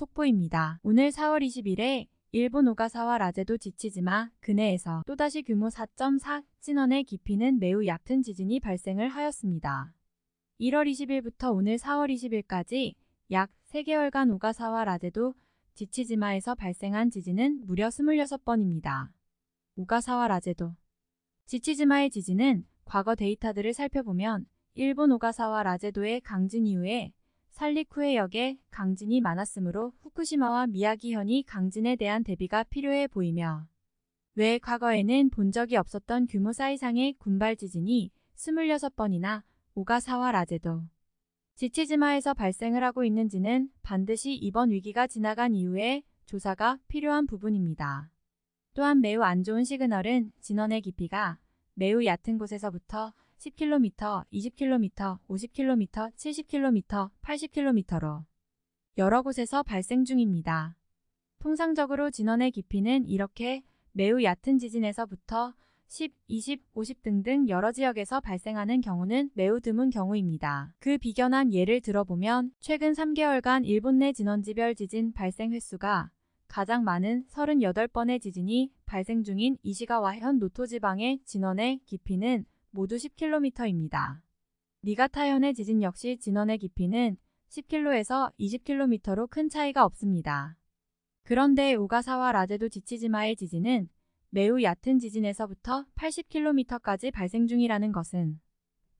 속보입니다. 오늘 4월 20일에 일본 오가사와 라제도 지치지마 근해에서 또다시 규모 4.4 진원의 깊이는 매우 얕은 지진이 발생을 하였습니다. 1월 20일부터 오늘 4월 20일까지 약 3개월간 오가사와 라제도 지치지마에서 발생한 지진은 무려 26번입니다. 오가사와 라제도 지치지마의 지진은 과거 데이터들을 살펴보면 일본 오가사와 라제도의 강진 이후에 살리쿠해역에 강진이 많았으므로 후쿠시마와 미야기현이 강진에 대한 대비가 필요해 보이며 왜 과거에는 본 적이 없었던 규모 사 이상의 군발 지진이 26번이나 오가사와 라제도 지치지마에서 발생을 하고 있는지는 반드시 이번 위기가 지나간 이후에 조사가 필요한 부분입니다. 또한 매우 안 좋은 시그널은 진원의 깊이가 매우 얕은 곳에서부터 10km, 20km, 50km, 70km, 80km로 여러 곳에서 발생 중입니다. 통상적으로 진원의 깊이는 이렇게 매우 얕은 지진에서부터 10, 20, 50 등등 여러 지역에서 발생하는 경우는 매우 드문 경우입니다. 그 비견한 예를 들어보면 최근 3개월간 일본 내 진원지별 지진 발생 횟수가 가장 많은 38번의 지진이 발생 중인 이시가와현 노토 지방의 진원의 깊이는 모두 10km입니다. 니가타현의 지진 역시 진원의 깊이는 10km에서 20km로 큰 차이가 없습니다. 그런데 오가사와 라제도 지치지마의 지진은 매우 얕은 지진에서부터 80km까지 발생 중이라는 것은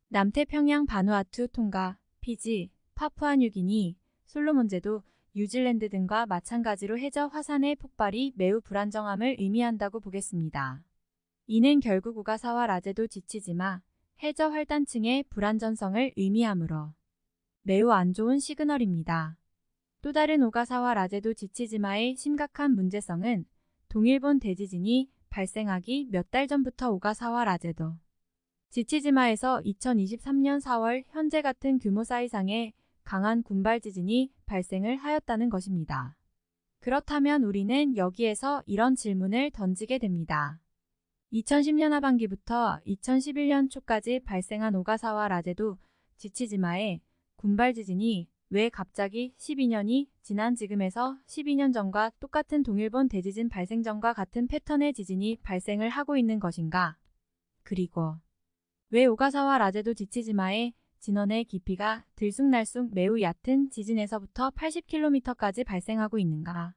남태평양 바누아투 통가, 피지, 파푸아뉴기니, 솔로몬제도, 뉴질랜드 등과 마찬가지로 해저 화산의 폭발이 매우 불안정함을 의미한다고 보겠습니다. 이는 결국 오가사와 라제도 지치지마, 해저 활단층의 불안전성을 의미하므로 매우 안 좋은 시그널입니다. 또 다른 오가사와 라제도 지치지마의 심각한 문제성은 동일본 대지진이 발생하기 몇 달 전부터 오가사와 라제도 지치지마에서 2023년 4월 현재 같은 규모 사 이상의 강한 군발 지진이 발생을 하였다는 것입니다. 그렇다면 우리는 여기에서 이런 질문을 던지게 됩니다. 2010년 하반기부터 2011년 초까지 발생한 오가사와 라제도 지치지마의 군발 지진이 왜 갑자기 12년이 지난 지금에서 12년 전과 똑같은 동일본 대지진 발생 전과 같은 패턴의 지진이 발생을 하고 있는 것인가? 그리고 왜 오가사와 라제도 지치지마의 진원의 깊이가 들쑥날쑥 매우 얕은 지진에서부터 80km까지 발생하고 있는가?